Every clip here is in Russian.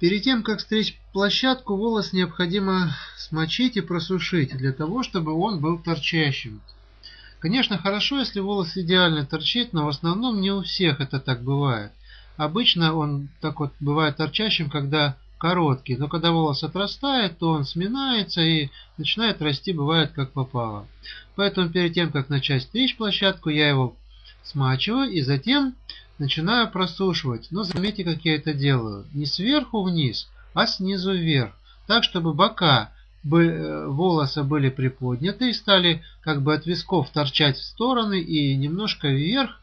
Перед тем, как стричь площадку, волос необходимо смочить и просушить, для того, чтобы он был торчащим. Конечно, хорошо, если волос идеально торчит, но в основном не у всех это так бывает. Обычно он так вот бывает торчащим, когда короткий, но когда волос отрастает, то он сминается и начинает расти, бывает как попало. Поэтому перед тем, как начать стричь площадку, я его смачиваю и затем начинаю просушивать. Но заметьте, как я это делаю. Не сверху вниз, а снизу вверх. Так, чтобы бока э, волоса были приподняты и стали как бы от висков торчать в стороны и немножко вверх.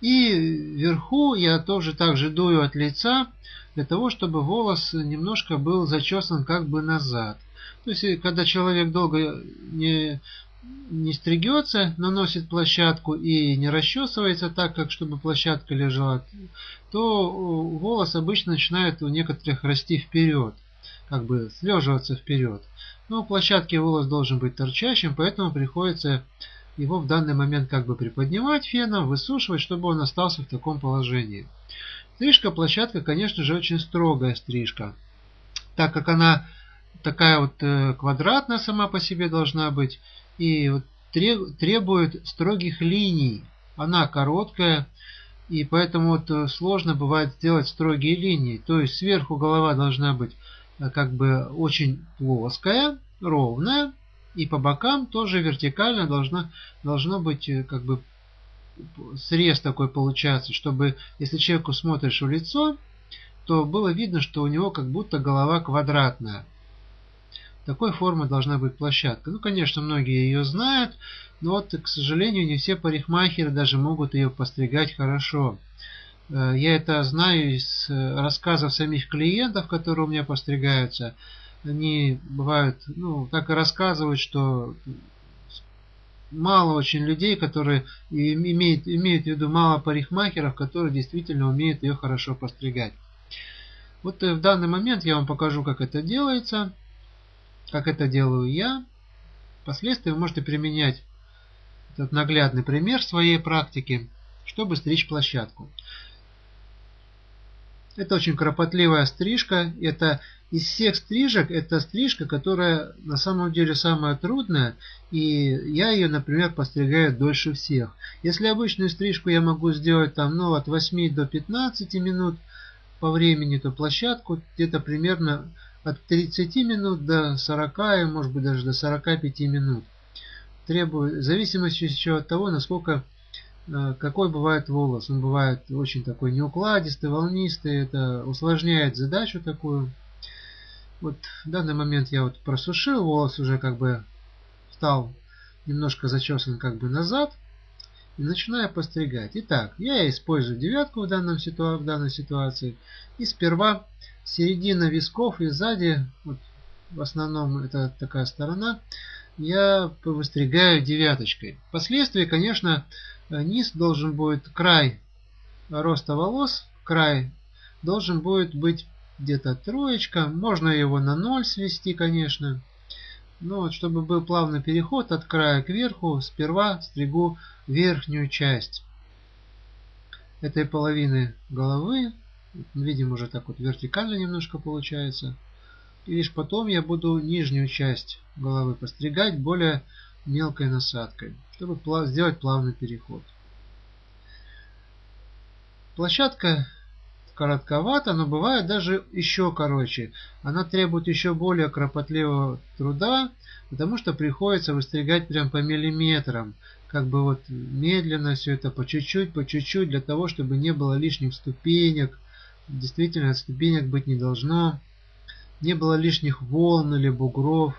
И вверху я тоже также дую от лица, для того, чтобы волос немножко был зачесан как бы назад. То есть, когда человек долго не не стригется, наносит площадку и не расчесывается так, как чтобы площадка лежала, то волос обычно начинает у некоторых расти вперед, как бы слеживаться вперед. Но у площадки волос должен быть торчащим, поэтому приходится его в данный момент как бы приподнимать феном, высушивать, чтобы он остался в таком положении. Стрижка площадка, конечно же, очень строгая стрижка, так как она такая вот э, квадратная сама по себе должна быть, и требует строгих линий. Она короткая, и поэтому вот э, сложно бывает сделать строгие линии. То есть сверху голова должна быть э, как бы очень плоская, ровная, и по бокам тоже вертикально должна, должно быть э, как бы срез такой получается, чтобы если человеку смотришь в лицо, то было видно, что у него как будто голова квадратная. Такой формы должна быть площадка. Ну, конечно, многие ее знают, но вот, к сожалению, не все парикмахеры даже могут ее постригать хорошо. Э, я это знаю из э, рассказов самих клиентов, которые у меня постригаются. Они бывают, ну, так и рассказывают, что мало очень людей, которые имеют, имеют в виду мало парикмахеров, которые действительно умеют ее хорошо постригать. Вот э, в данный момент я вам покажу, как это делается как это делаю я. Впоследствии вы можете применять этот наглядный пример в своей практике, чтобы стричь площадку. Это очень кропотливая стрижка. Это из всех стрижек, это стрижка, которая на самом деле самая трудная. И я ее, например, постригаю дольше всех. Если обычную стрижку я могу сделать там, ну, от 8 до 15 минут по времени, то площадку где-то примерно от 30 минут до 40 и может быть даже до 45 минут. Требует, в зависимости еще от того, насколько э, какой бывает волос. Он бывает очень такой неукладистый, волнистый. Это усложняет задачу такую. Вот в данный момент я вот просушил, волос уже как бы стал немножко зачесан как бы назад. И начинаю постригать. Итак, я использую девятку в, данном ситуа в данной ситуации. И сперва середина висков и сзади, вот, в основном это такая сторона, я выстригаю девяточкой. Впоследствии, конечно, низ должен будет, край роста волос, край должен будет быть где-то троечка. Можно его на ноль свести, конечно. Но вот, чтобы был плавный переход от края к верху, сперва стригу верхнюю часть этой половины головы видим уже так вот вертикально немножко получается. И лишь потом я буду нижнюю часть головы постригать более мелкой насадкой, чтобы сделать плавный переход. Площадка коротковата, но бывает даже еще короче. Она требует еще более кропотливого труда, потому что приходится выстригать прям по миллиметрам. Как бы вот медленно все это по чуть-чуть, по чуть-чуть, для того, чтобы не было лишних ступенек, действительно ступенек быть не должно. Не было лишних волн или бугров.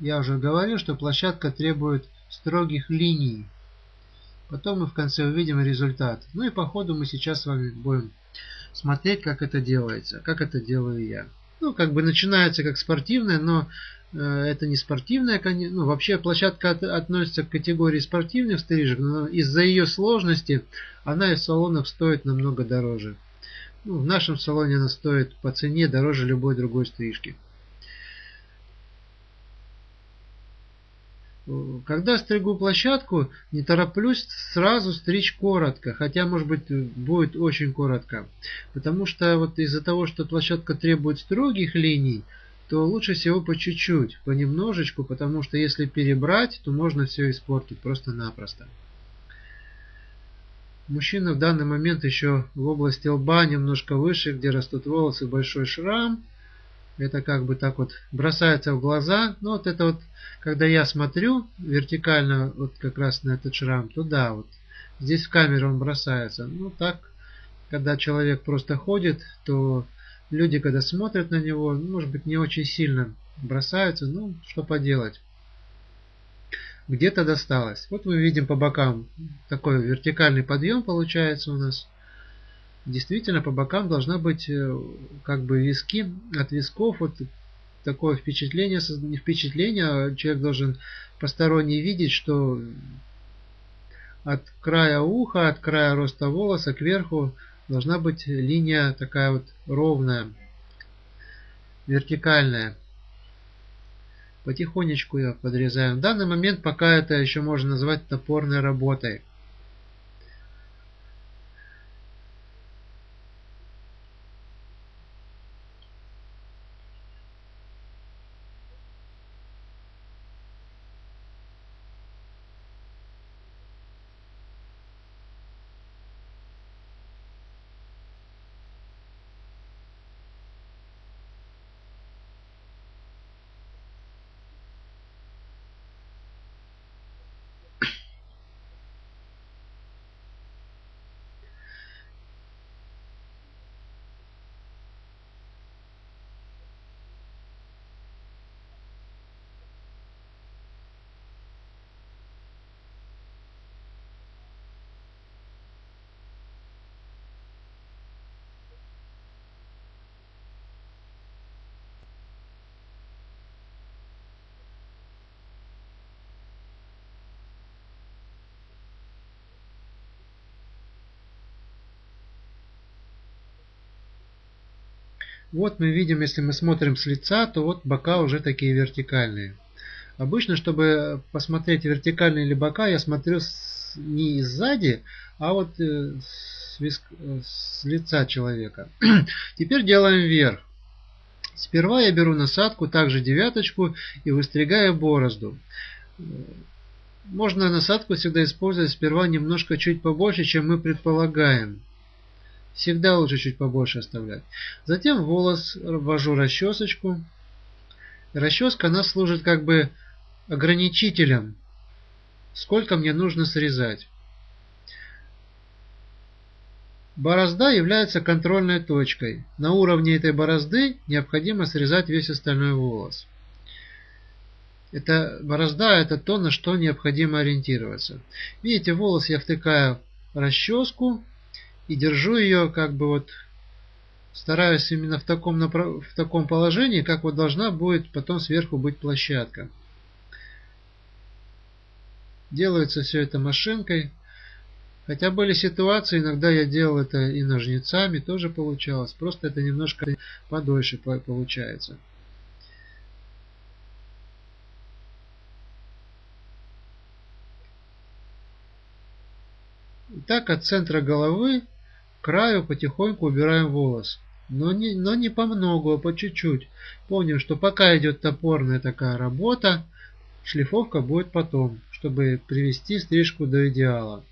Я уже говорил, что площадка требует строгих линий. Потом мы в конце увидим результат. Ну и по ходу мы сейчас с вами будем смотреть, как это делается, как это делаю я. Ну, как бы начинается как спортивная, но э, это не спортивная, ну, вообще площадка от, относится к категории спортивных стрижек, но из-за ее сложности она из салонов стоит намного дороже. Ну, в нашем салоне она стоит по цене дороже любой другой стрижки. Когда стригу площадку, не тороплюсь сразу стричь коротко, хотя может быть будет очень коротко. Потому что вот из-за того, что площадка требует строгих линий, то лучше всего по чуть-чуть, понемножечку, потому что если перебрать, то можно все испортить просто-напросто. Мужчина в данный момент еще в области лба, немножко выше, где растут волосы, большой шрам. Это как бы так вот бросается в глаза. Но вот это вот, когда я смотрю вертикально вот как раз на этот шрам, то да, вот здесь в камере он бросается. Ну так, когда человек просто ходит, то люди, когда смотрят на него, может быть, не очень сильно бросаются. Ну, что поделать где-то досталось. Вот мы видим по бокам такой вертикальный подъем получается у нас. Действительно по бокам должна быть э, как бы виски от висков вот такое впечатление, не впечатление, а человек должен посторонний видеть, что от края уха, от края роста волоса кверху должна быть линия такая вот ровная, вертикальная. Потихонечку ее подрезаем. В данный момент пока это еще можно назвать топорной работой. Вот мы видим, если мы смотрим с лица, то вот бока уже такие вертикальные. Обычно, чтобы посмотреть вертикальные ли бока, я смотрю не сзади, а вот э, с, виск, с лица человека. Теперь делаем вверх. Сперва я беру насадку, также девяточку и выстригаю борозду. Можно насадку всегда использовать сперва немножко чуть побольше, чем мы предполагаем. Всегда лучше чуть побольше оставлять. Затем волос ввожу расчесочку. Расческа она служит как бы ограничителем, сколько мне нужно срезать. Борозда является контрольной точкой. На уровне этой борозды необходимо срезать весь остальной волос. Это борозда это то, на что необходимо ориентироваться. Видите, волос я втыкаю в расческу и держу ее как бы вот стараюсь именно в таком, направ... в таком положении, как вот должна будет потом сверху быть площадка. Делается все это машинкой. Хотя были ситуации, иногда я делал это и ножницами, тоже получалось. Просто это немножко подольше получается. Итак, от центра головы краю потихоньку убираем волос. Но не, но не по много, а по чуть-чуть. Помним, что пока идет топорная такая работа, шлифовка будет потом, чтобы привести стрижку до идеала.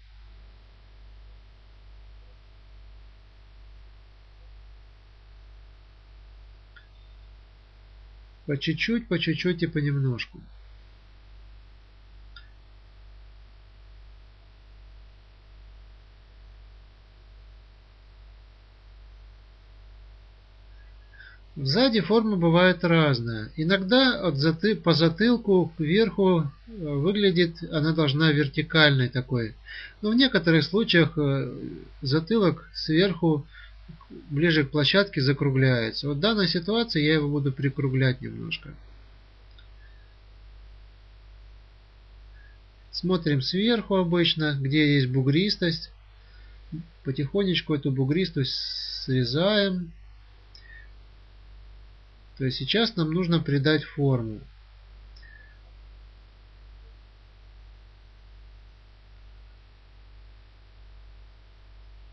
По чуть-чуть, по чуть-чуть и понемножку. Сзади форма бывает разная. Иногда от заты, по затылку кверху э, выглядит, она должна вертикальной такой. Но в некоторых случаях э, затылок сверху ближе к площадке закругляется. Вот в данной ситуации я его буду прикруглять немножко. Смотрим сверху обычно, где есть бугристость. Потихонечку эту бугристость срезаем то сейчас нам нужно придать форму.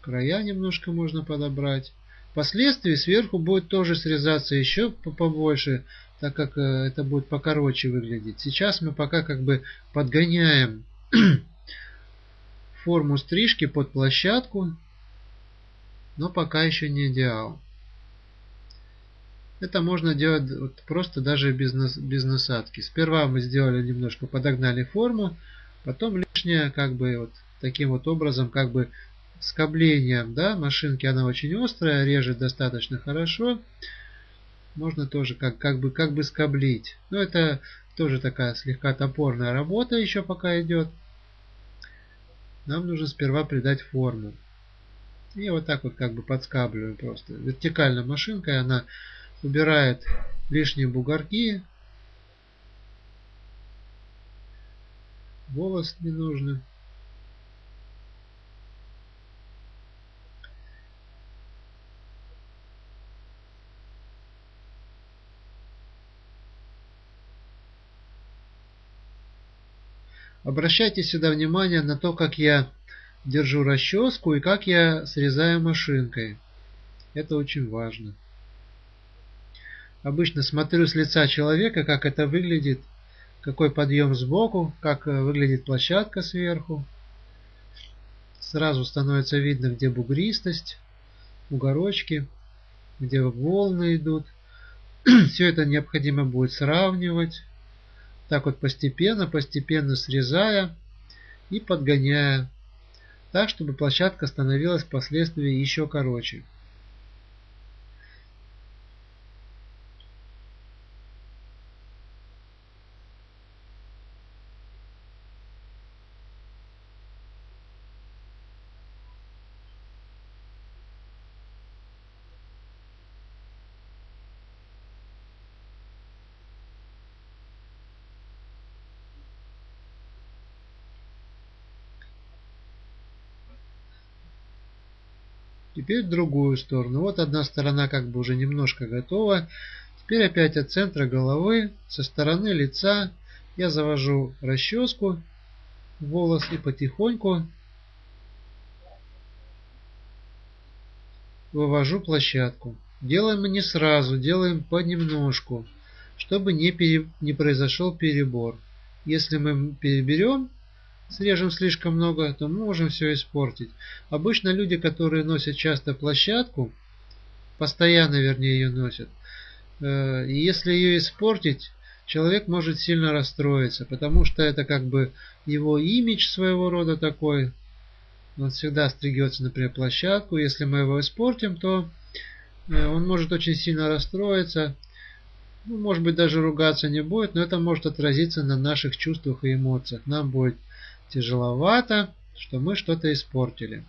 Края немножко можно подобрать. Впоследствии сверху будет тоже срезаться еще побольше, так как э, это будет покороче выглядеть. Сейчас мы пока как бы подгоняем форму стрижки под площадку, но пока еще не идеал. Это можно делать вот просто даже без, без насадки. Сперва мы сделали немножко, подогнали форму, потом лишнее как бы вот таким вот образом как бы скоблением, да, машинки она очень острая, режет достаточно хорошо. Можно тоже как, как бы как бы скоблить. Но это тоже такая слегка топорная работа еще пока идет. Нам нужно сперва придать форму. И вот так вот как бы подскабливаем просто. Вертикальной машинкой она убирает лишние бугорки. Волос не нужно. Обращайте сюда внимание на то, как я держу расческу и как я срезаю машинкой. Это очень важно. Обычно смотрю с лица человека, как это выглядит, какой подъем сбоку, как э, выглядит площадка сверху. Сразу становится видно, где бугристость, бугорочки, где волны идут. Все это необходимо будет сравнивать. Так вот постепенно, постепенно срезая и подгоняя. Так, чтобы площадка становилась впоследствии еще короче. Теперь другую сторону. Вот одна сторона как бы уже немножко готова. Теперь опять от центра головы, со стороны лица я завожу расческу волос и потихоньку вывожу площадку. Делаем не сразу, делаем понемножку, чтобы не, пере, не произошел перебор. Если мы переберем, срежем слишком много, то мы можем все испортить. Обычно люди, которые носят часто площадку, постоянно вернее ее носят, э, если ее испортить, человек может сильно расстроиться, потому что это как бы его имидж своего рода такой. Он всегда стригется, например, площадку. Если мы его испортим, то э, он может очень сильно расстроиться. Ну, может быть, даже ругаться не будет, но это может отразиться на наших чувствах и эмоциях. Нам будет тяжеловато, что мы что-то испортили.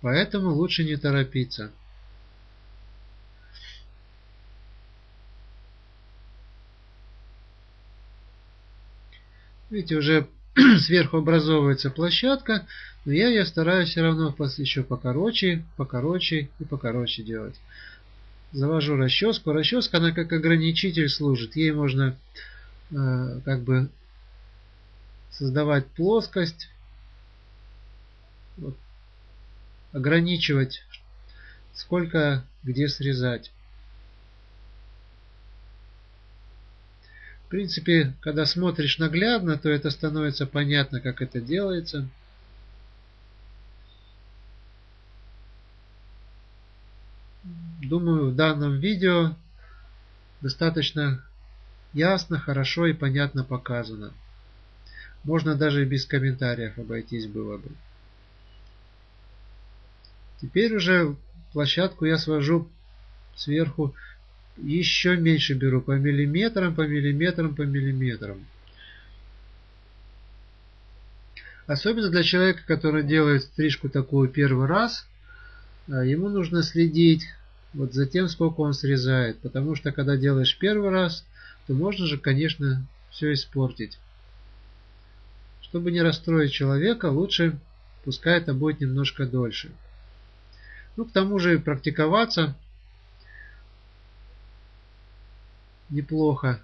Поэтому лучше не торопиться. Видите, уже сверху образовывается площадка, но я ее стараюсь все равно еще покороче, покороче и покороче делать завожу расческу. Расческа, она как ограничитель служит. Ей можно э, как бы создавать плоскость, вот, ограничивать, сколько где срезать. В принципе, когда смотришь наглядно, то это становится понятно, как это делается. Думаю, в данном видео достаточно ясно, хорошо и понятно показано. Можно даже без комментариев обойтись было бы. Теперь уже площадку я свожу сверху еще меньше беру по миллиметрам, по миллиметрам, по миллиметрам. Особенно для человека, который делает стрижку такую первый раз, а, ему нужно следить вот за тем, сколько он срезает. Потому что когда делаешь первый раз, то можно же, конечно, все испортить. Чтобы не расстроить человека, лучше пускай это будет немножко дольше. Ну, к тому же практиковаться неплохо.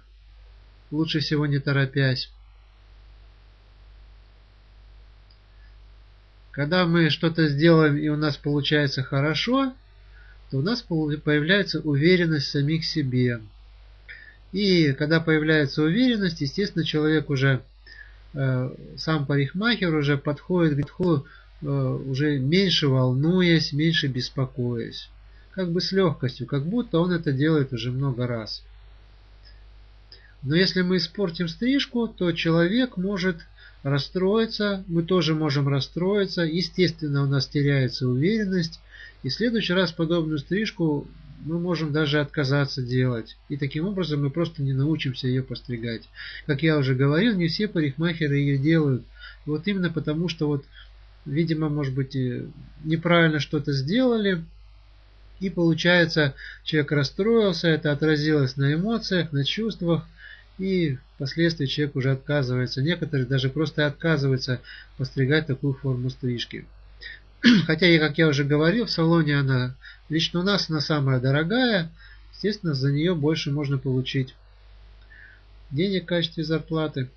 лучше всего не торопясь. Когда мы что-то сделаем и у нас получается хорошо, то у нас появляется уверенность в самих себе. И когда появляется уверенность, естественно, человек уже, э, сам парикмахер уже подходит к э, уже меньше волнуясь, меньше беспокоясь. Как бы с легкостью, как будто он это делает уже много раз. Но если мы испортим стрижку, то человек может расстроиться, мы тоже можем расстроиться. Естественно, у нас теряется уверенность. И в следующий раз подобную стрижку мы можем даже отказаться делать. И таким образом мы просто не научимся ее постригать. Как я уже говорил, не все парикмахеры ее делают. Вот именно потому, что вот, видимо, может быть, неправильно что-то сделали. И получается, человек расстроился, это отразилось на эмоциях, на чувствах. И впоследствии человек уже отказывается. Некоторые даже просто отказываются постригать такую форму стрижки. Хотя, как я уже говорил, в салоне она лично у нас она самая дорогая. Естественно, за нее больше можно получить денег в качестве зарплаты.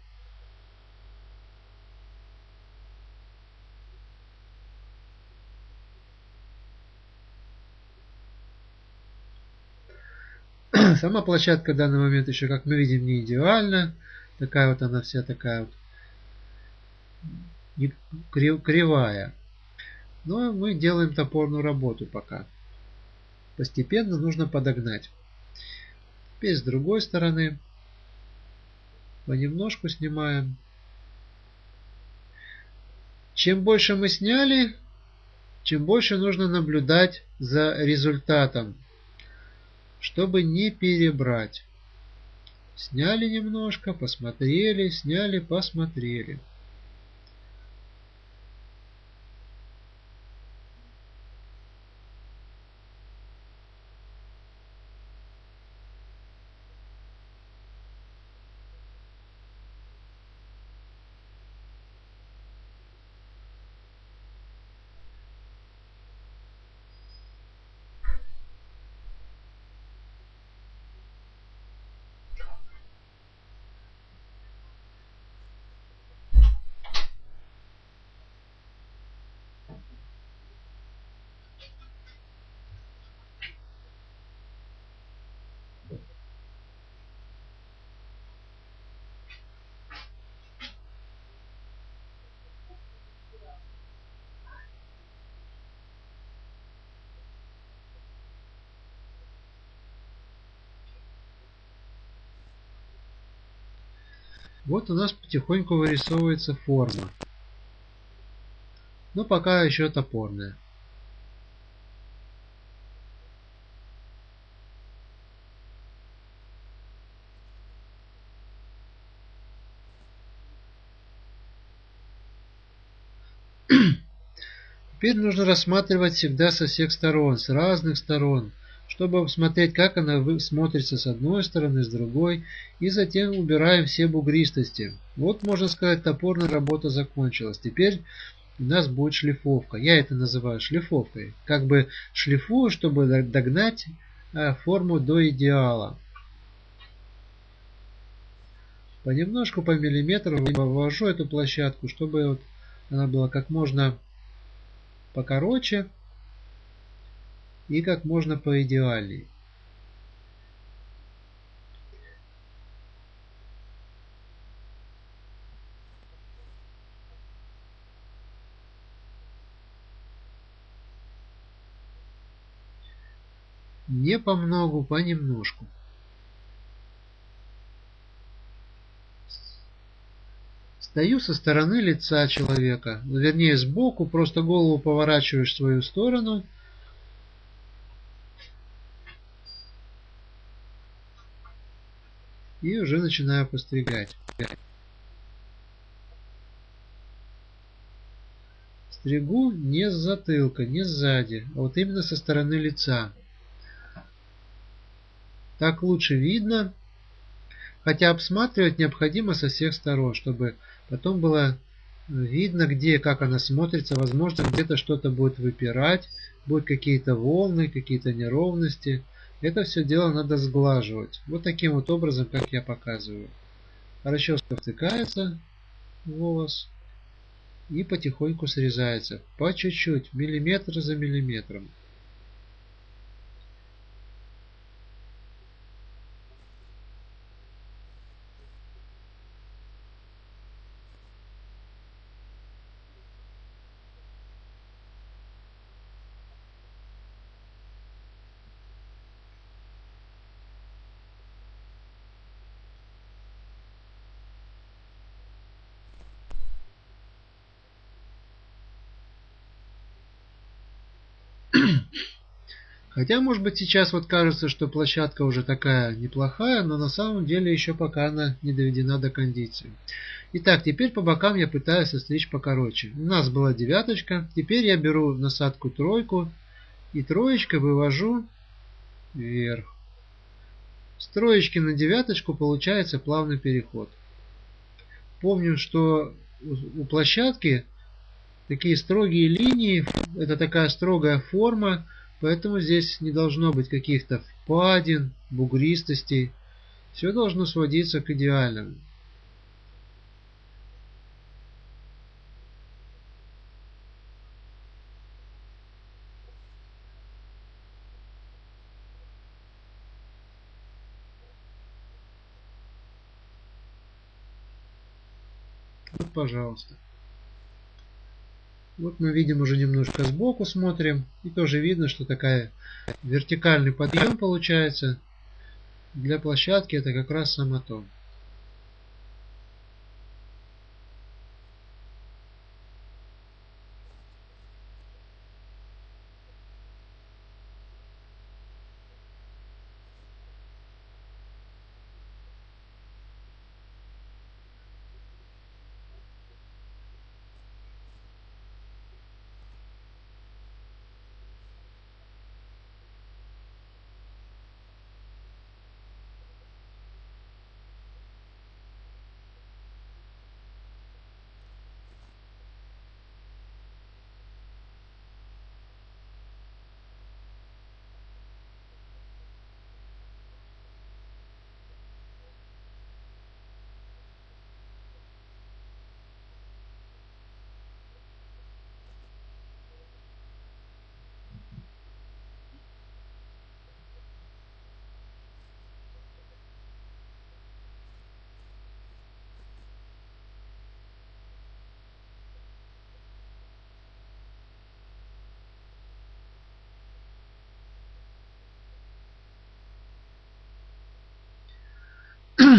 Сама площадка в данный момент еще, как мы видим, не идеальна. Такая вот она вся такая вот кривая. Но мы делаем топорную работу пока. Постепенно нужно подогнать. Теперь с другой стороны понемножку снимаем. Чем больше мы сняли, чем больше нужно наблюдать за результатом чтобы не перебрать. Сняли немножко, посмотрели, сняли, посмотрели. Вот у нас потихоньку вырисовывается форма. Но пока еще топорная. Теперь нужно рассматривать всегда со всех сторон, с разных сторон чтобы посмотреть, как она смотрится с одной стороны, с другой, и затем убираем все бугристости. Вот, можно сказать, топорная работа закончилась. Теперь у нас будет шлифовка. Я это называю шлифовкой. Как бы шлифую, чтобы догнать э, форму до идеала. Понемножку, по миллиметру вывожу эту площадку, чтобы вот она была как можно покороче и как можно поидеальней. Не по многу, понемножку. Стою со стороны лица человека, вернее сбоку, просто голову поворачиваешь в свою сторону – и уже начинаю постригать. Стригу не с затылка, не сзади, а вот именно со стороны лица. Так лучше видно, хотя обсматривать необходимо со всех сторон, чтобы потом было видно, где, как она смотрится. Возможно, где-то что-то будет выпирать, будут какие-то волны, какие-то неровности. Это все дело надо сглаживать. Вот таким вот образом, как я показываю. Хорошо втыкается волос и потихоньку срезается. По чуть-чуть, миллиметр за миллиметром. Хотя, может быть, сейчас вот кажется, что площадка уже такая неплохая, но на самом деле еще пока она не доведена до кондиции. Итак, теперь по бокам я пытаюсь остричь покороче. У нас была девяточка, теперь я беру насадку тройку и троечкой вывожу вверх. С троечки на девяточку получается плавный переход. Помню, что у площадки такие строгие линии, это такая строгая форма, Поэтому здесь не должно быть каких-то впадин, бугристостей. Все должно сводиться к идеальному. Вот, пожалуйста. Вот мы видим уже немножко сбоку смотрим. И тоже видно, что такая вертикальный подъем получается. Для площадки это как раз самотон.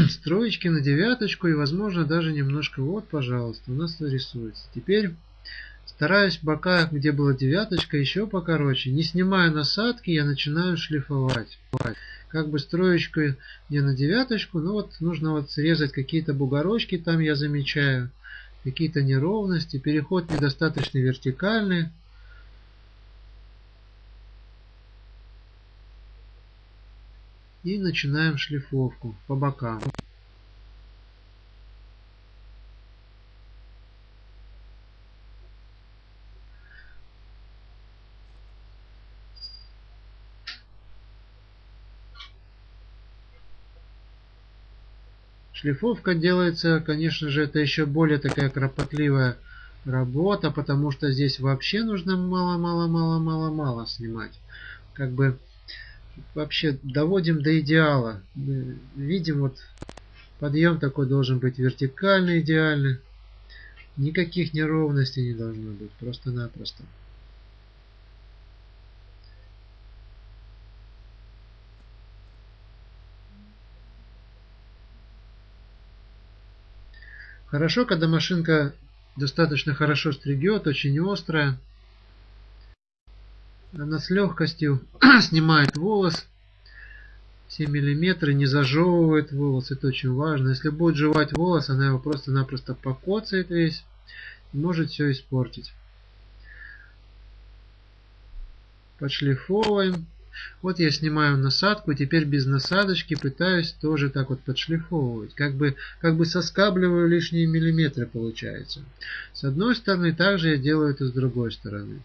Строечки на девяточку и возможно даже немножко. Вот пожалуйста у нас рисуется. Теперь стараюсь бока где была девяточка еще покороче. Не снимая насадки я начинаю шлифовать. Как бы строечку не на девяточку но вот нужно вот срезать какие-то бугорочки там я замечаю какие-то неровности. Переход недостаточно вертикальный и начинаем шлифовку по бокам. Шлифовка делается, конечно же, это еще более такая кропотливая работа, потому что здесь вообще нужно мало-мало-мало-мало-мало снимать. Как бы вообще доводим до идеала. Видим, вот подъем такой должен быть вертикальный, идеальный. Никаких неровностей не должно быть, просто-напросто. Хорошо, когда машинка достаточно хорошо стригет, очень острая. Она с легкостью снимает волос. Все миллиметры не зажевывает волос. Это очень важно. Если будет жевать волос, она его просто-напросто покоцает весь. И может все испортить. Подшлифовываем. Вот я снимаю насадку, теперь без насадочки пытаюсь тоже так вот подшлифовывать. Как бы, как бы соскабливаю лишние миллиметры получается. С одной стороны, также я делаю это с другой стороны.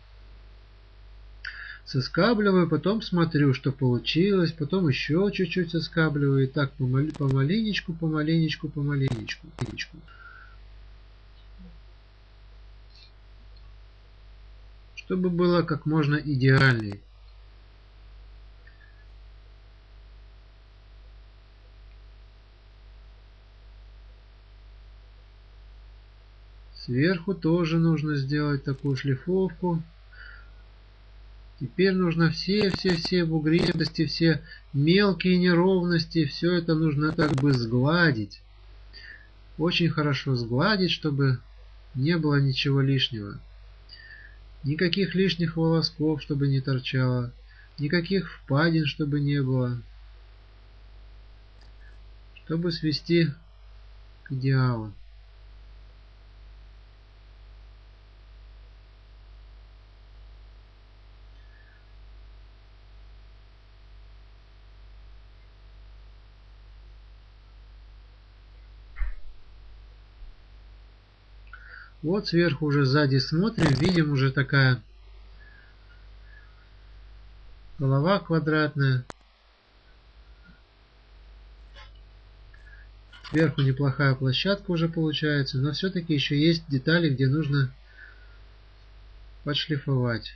Соскабливаю, потом смотрю, что получилось, потом еще чуть-чуть соскабливаю, и так помаленечку, помаленечку, помаленечку. помаленечку. Чтобы было как можно идеальней. Сверху тоже нужно сделать такую шлифовку. Теперь нужно все-все-все бугристости, все мелкие неровности, все это нужно так бы сгладить. Очень хорошо сгладить, чтобы не было ничего лишнего. Никаких лишних волосков, чтобы не торчало. Никаких впадин, чтобы не было. Чтобы свести к идеалу. Вот сверху уже сзади смотрим, видим уже такая голова квадратная. Сверху неплохая площадка уже получается, но все-таки еще есть детали, где нужно подшлифовать.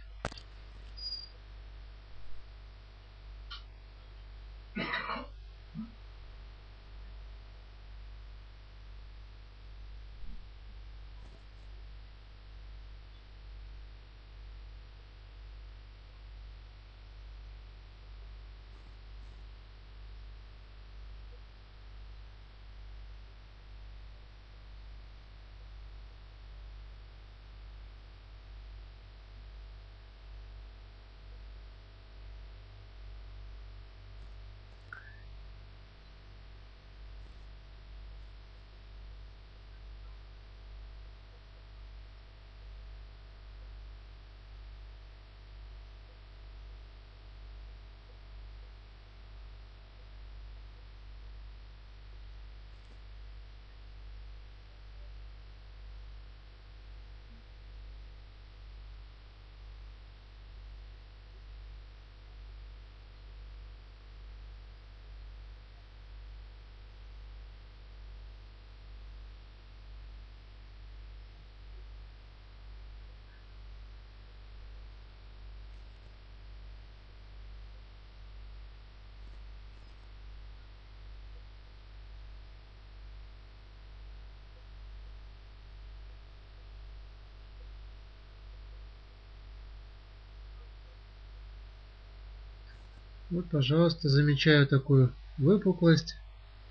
Вот, пожалуйста, замечаю такую выпуклость.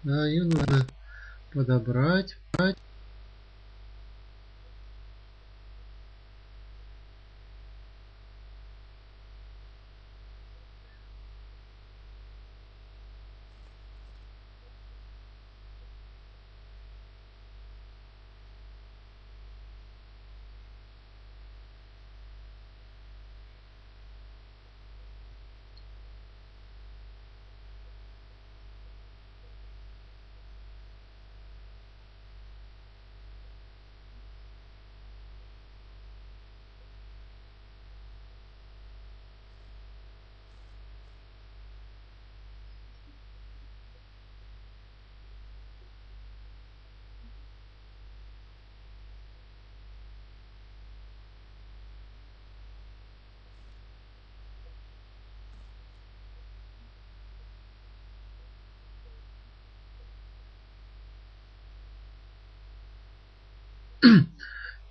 Да, ее нужно подобрать.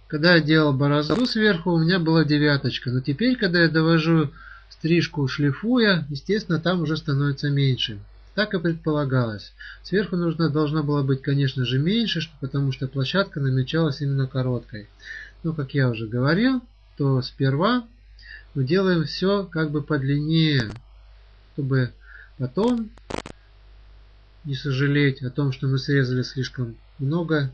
Когда я делал борозду сверху, у меня была девяточка. Но теперь, когда я довожу стрижку шлифуя, естественно, там уже становится меньше. Так и предполагалось. Сверху нужно, должно было быть, конечно же, меньше, потому что площадка намечалась именно короткой. Но, как я уже говорил, то сперва мы делаем все как бы подлиннее, чтобы потом не сожалеть о том, что мы срезали слишком много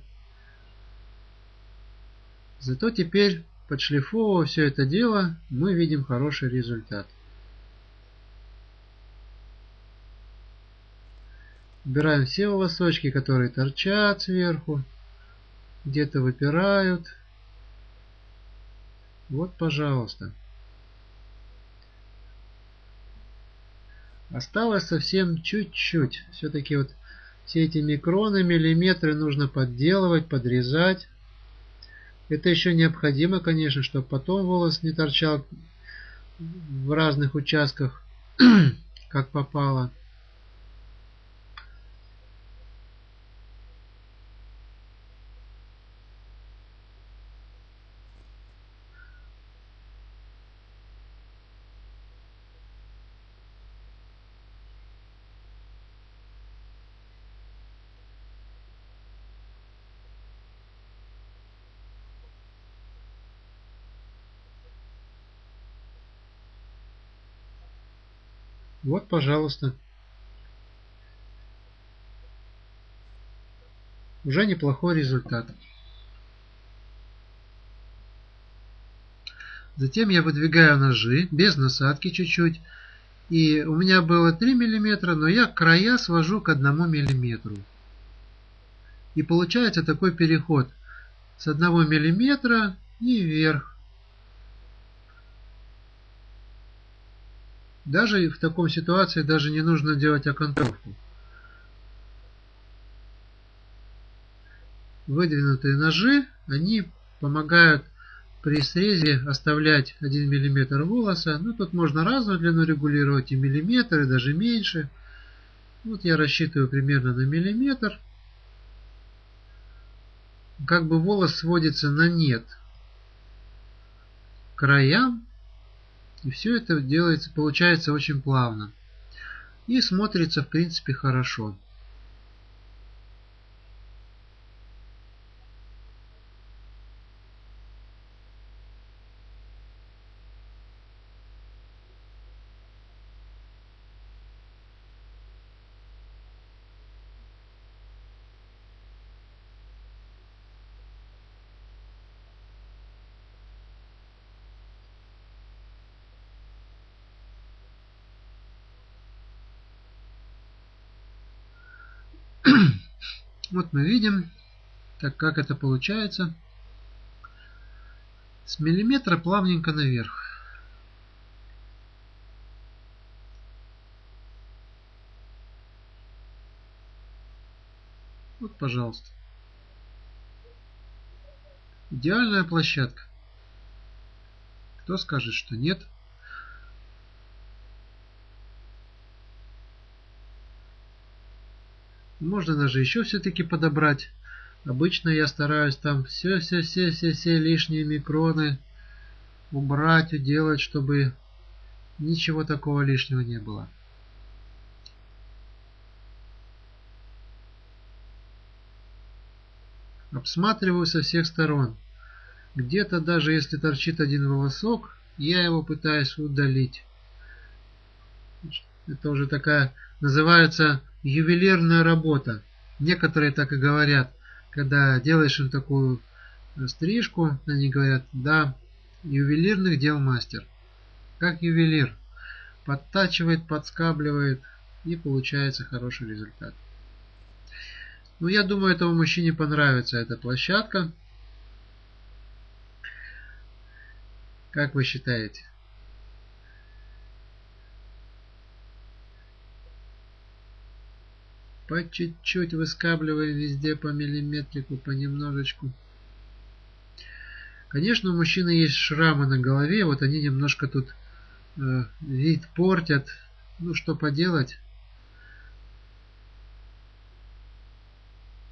Зато теперь, подшлифовывая все это дело, мы видим хороший результат. Убираем все волосочки, которые торчат сверху, где-то выпирают. Вот, пожалуйста. Осталось совсем чуть-чуть. Все-таки вот все эти микроны, миллиметры нужно подделывать, подрезать. Это еще необходимо, конечно, чтобы потом волос не торчал в разных участках, как попало. Вот, пожалуйста. Уже неплохой результат. Затем я выдвигаю ножи без насадки чуть-чуть. И у меня было 3 мм, но я края свожу к 1 мм. И получается такой переход с 1 мм и вверх. Даже в таком ситуации даже не нужно делать окантовку. Выдвинутые ножи, они помогают при срезе оставлять 1 мм волоса. Ну, тут можно разную длину регулировать, и миллиметр, и даже меньше. Вот я рассчитываю примерно на миллиметр. Как бы волос сводится на нет. Краям и все это делается, получается очень плавно. И смотрится в принципе хорошо. Вот мы видим, так как это получается. С миллиметра плавненько наверх. Вот, пожалуйста. Идеальная площадка. Кто скажет, что нет? Можно даже еще все-таки подобрать. Обычно я стараюсь там все-все-все-все-все лишние микроны убрать, уделать, чтобы ничего такого лишнего не было. Обсматриваю со всех сторон. Где-то даже если торчит один волосок, я его пытаюсь удалить. Это уже такая называется ювелирная работа. Некоторые так и говорят, когда делаешь им такую стрижку, они говорят, да, ювелирных дел мастер. Как ювелир. Подтачивает, подскабливает и получается хороший результат. Ну, я думаю, этому мужчине понравится эта площадка. Как вы считаете? По чуть-чуть выскабливая везде по миллиметрику, понемножечку. Конечно, у мужчины есть шрамы на голове, вот они немножко тут э, вид портят. Ну, что поделать.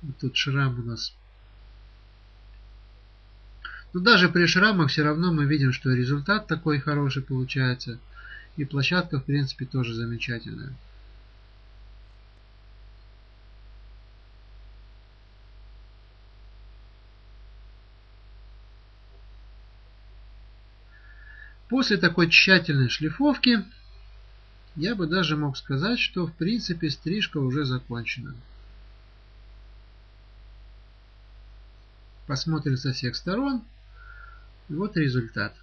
Вот тут шрам у нас. Но даже при шрамах все равно мы видим, что результат такой хороший получается. И площадка, в принципе, тоже замечательная. После такой тщательной шлифовки я бы даже мог сказать, что в принципе стрижка уже закончена. Посмотрим со всех сторон. Вот результат.